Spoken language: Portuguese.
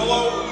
Hello,